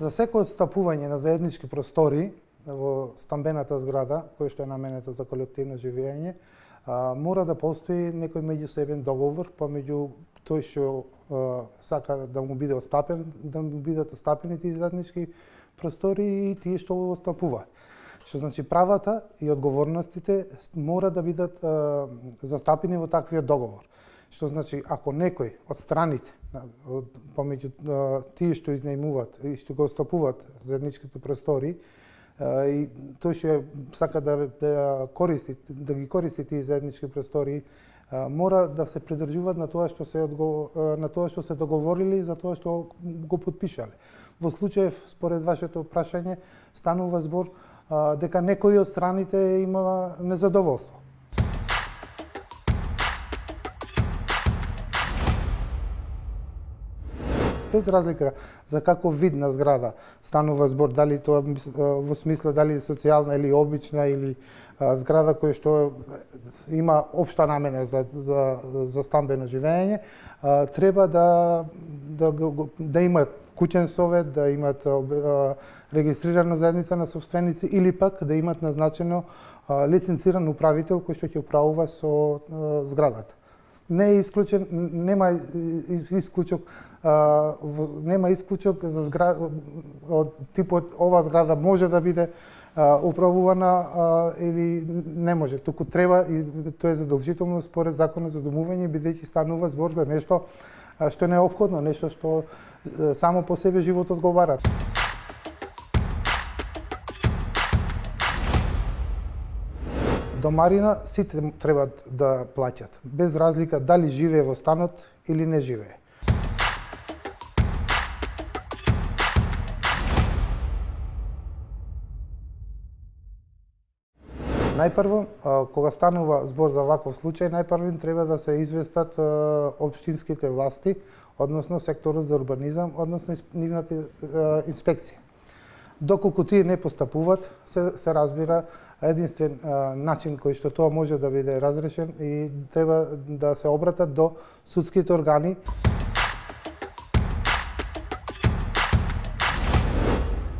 За секој отстапување на заеднички простори во стамбената зграда, која што е наменета за колективно живење, мора да постои некој меѓусебен договор па помеѓу тој што сака да му биде остапен, да му бидат остапени тие заеднички простори и тие што го остапуваат. Што значи правата и одговорностите мора да бидат застапени во таквиот договор. Што значи ако некој од страните помеѓу тие што изнајмуваат и што го стапуваат заедничките простори и тој што сака да, да користи да ги користи тие заеднички простори мора да се придржуваат на тоа што се на тоа што се договорили за тоа што го подпишале. Во случај според вашето прашање станува збор дека некои од страните има незадоволство. Без разлика за каков вид на зграда станува збор, дали тоа во смисла дали е социјална или обична или а, зграда која што има општа намена за, за, за стамбено живење, а, треба да, да, да имат куќен совет, да имат а, регистрирана заедница на собственици или пак да имат назначено лиценциран управител кој што ќе управува со зградата не е исклучен, нема исклучок, а, нема исклучок за зград, од типот ова зграда може да биде а, управувана а, или не може. Туку треба и тоа е задолжително според законот за домување бидејќи станува збор за нешто што не е необходно, нешто што само по себе животот го бара. Домарина сите треба да плаќат, без разлика дали живее во станот или не живее. Најпрво, кога станува збор за ваков случај, најпрво треба да се известат општинските власти, односно секторот за урбанизам, односно нивната инспекција. Доколку тие не постапуваат, се, се разбира единствен а, начин кој што тоа може да биде разрешен и треба да се обратат до судските органи.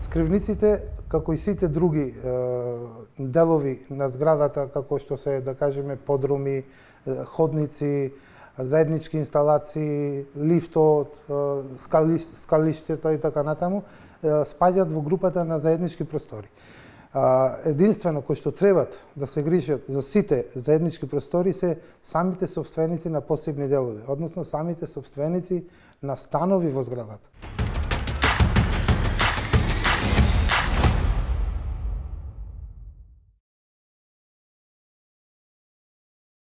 Скривниците, како и сите други е, делови на зградата, како што се, да кажеме, подруми, ходници, заеднички инсталации, лифтот, скалиштета и така натаму, спаѓаат во групата на заеднички простори. Единствено кој што требат да се грижат за сите заеднички простори се самите собственици на посебни делови, односно самите собственици на станови во зградата.